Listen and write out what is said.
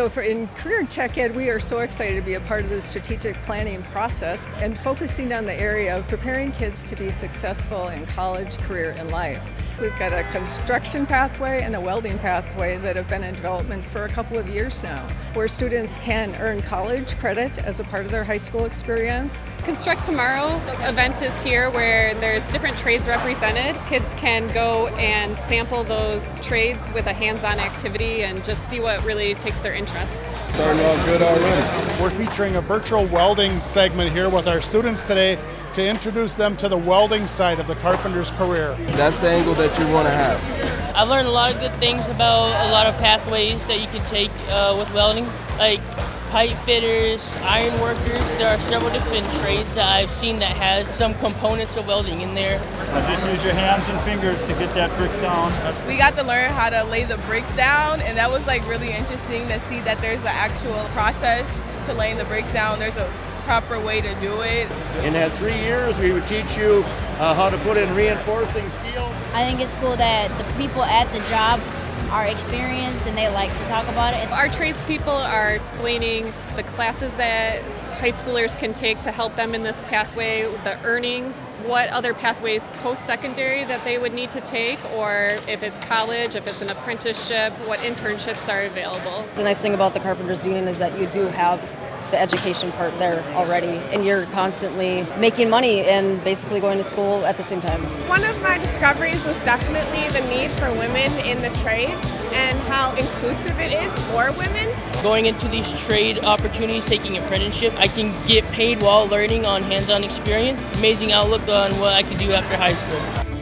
So for in Career Tech Ed, we are so excited to be a part of the strategic planning process and focusing on the area of preparing kids to be successful in college, career, and life. We've got a construction pathway and a welding pathway that have been in development for a couple of years now, where students can earn college credit as a part of their high school experience. Construct Tomorrow event is here where there's different trades represented. Kids can go and sample those trades with a hands-on activity and just see what really takes their interest. Starting off good already. We're featuring a virtual welding segment here with our students today to introduce them to the welding side of the carpenter's career. That's the angle that you want to have. I've learned a lot of good things about a lot of pathways that you can take uh, with welding, like pipe fitters, iron workers. There are several different trades that I've seen that has some components of welding in there. Uh, just use your hands and fingers to get that brick down. We got to learn how to lay the bricks down, and that was like really interesting to see that there's an actual process to laying the bricks down. There's a proper way to do it. In that three years, we would teach you uh, how to put in reinforcing steel. I think it's cool that the people at the job are experienced and they like to talk about it. Our tradespeople are explaining the classes that high schoolers can take to help them in this pathway, the earnings, what other pathways post-secondary that they would need to take, or if it's college, if it's an apprenticeship, what internships are available. The nice thing about the Carpenters Union is that you do have the education part there already and you're constantly making money and basically going to school at the same time. One of my discoveries was definitely the need for women in the trades and how inclusive it is for women. Going into these trade opportunities, taking apprenticeship, I can get paid while learning on hands-on experience. Amazing outlook on what I can do after high school.